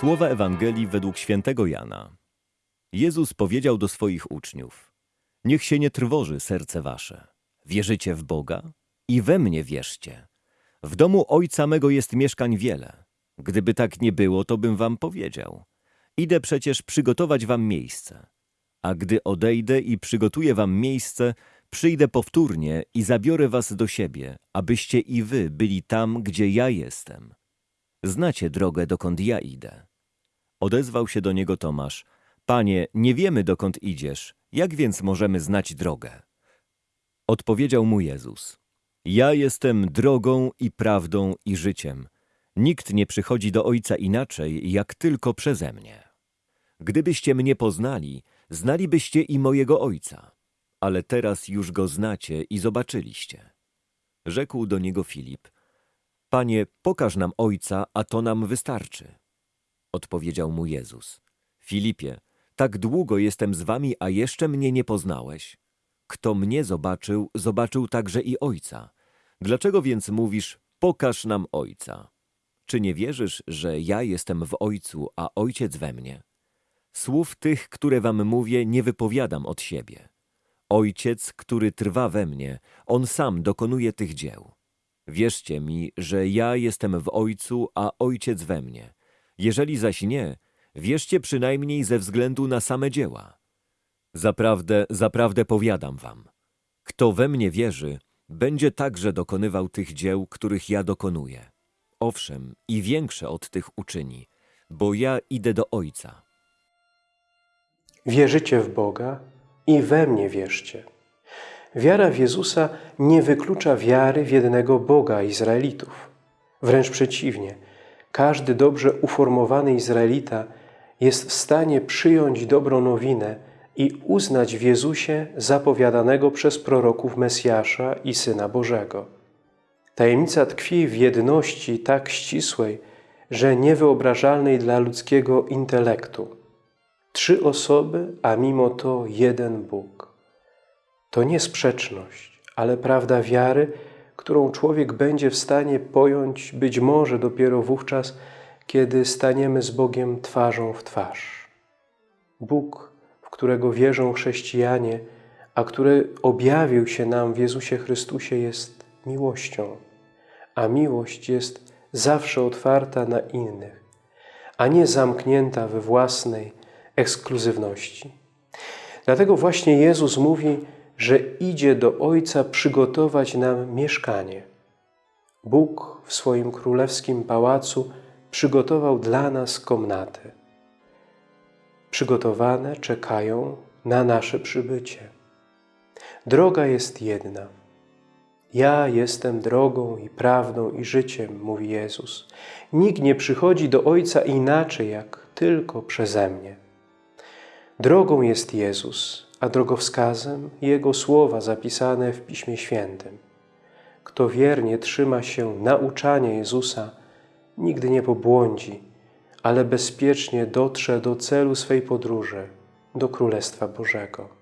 Słowa Ewangelii według świętego Jana. Jezus powiedział do swoich uczniów: Niech się nie trwoży serce wasze. Wierzycie w Boga? I we mnie wierzcie. W domu Ojca mego jest mieszkań wiele. Gdyby tak nie było, to bym wam powiedział. Idę przecież przygotować wam miejsce. A gdy odejdę i przygotuję wam miejsce, przyjdę powtórnie i zabiorę was do siebie, abyście i wy byli tam, gdzie ja jestem. Znacie drogę, dokąd ja idę. Odezwał się do niego Tomasz. Panie, nie wiemy, dokąd idziesz. Jak więc możemy znać drogę? Odpowiedział mu Jezus. Ja jestem drogą i prawdą i życiem. Nikt nie przychodzi do Ojca inaczej, jak tylko przeze mnie. Gdybyście mnie poznali, znalibyście i mojego Ojca. Ale teraz już go znacie i zobaczyliście. Rzekł do niego Filip. Panie, pokaż nam Ojca, a to nam wystarczy. Odpowiedział mu Jezus. Filipie, tak długo jestem z wami, a jeszcze mnie nie poznałeś. Kto mnie zobaczył, zobaczył także i Ojca. Dlaczego więc mówisz, pokaż nam Ojca? Czy nie wierzysz, że ja jestem w Ojcu, a Ojciec we mnie? Słów tych, które wam mówię, nie wypowiadam od siebie. Ojciec, który trwa we mnie, On sam dokonuje tych dzieł. Wierzcie mi, że ja jestem w Ojcu, a Ojciec we mnie. Jeżeli zaś nie, wierzcie przynajmniej ze względu na same dzieła. Zaprawdę, zaprawdę powiadam wam, kto we mnie wierzy, będzie także dokonywał tych dzieł, których ja dokonuję. Owszem, i większe od tych uczyni, bo ja idę do Ojca. Wierzycie w Boga i we mnie wierzcie. Wiara w Jezusa nie wyklucza wiary w jednego Boga Izraelitów. Wręcz przeciwnie, każdy dobrze uformowany Izraelita jest w stanie przyjąć dobrą nowinę i uznać w Jezusie zapowiadanego przez proroków Mesjasza i Syna Bożego. Tajemnica tkwi w jedności tak ścisłej, że niewyobrażalnej dla ludzkiego intelektu. Trzy osoby, a mimo to jeden Bóg. To nie sprzeczność, ale prawda wiary, którą człowiek będzie w stanie pojąć być może dopiero wówczas, kiedy staniemy z Bogiem twarzą w twarz. Bóg, w którego wierzą chrześcijanie, a który objawił się nam w Jezusie Chrystusie, jest miłością, a miłość jest zawsze otwarta na innych, a nie zamknięta we własnej ekskluzywności. Dlatego właśnie Jezus mówi, że idzie do Ojca przygotować nam mieszkanie. Bóg w swoim królewskim pałacu przygotował dla nas komnaty. Przygotowane czekają na nasze przybycie. Droga jest jedna. Ja jestem drogą i prawdą i życiem, mówi Jezus. Nikt nie przychodzi do Ojca inaczej, jak tylko przeze mnie. Drogą jest Jezus, a drogowskazem Jego słowa zapisane w Piśmie Świętym. Kto wiernie trzyma się nauczania Jezusa, nigdy nie pobłądzi, ale bezpiecznie dotrze do celu swej podróży, do Królestwa Bożego.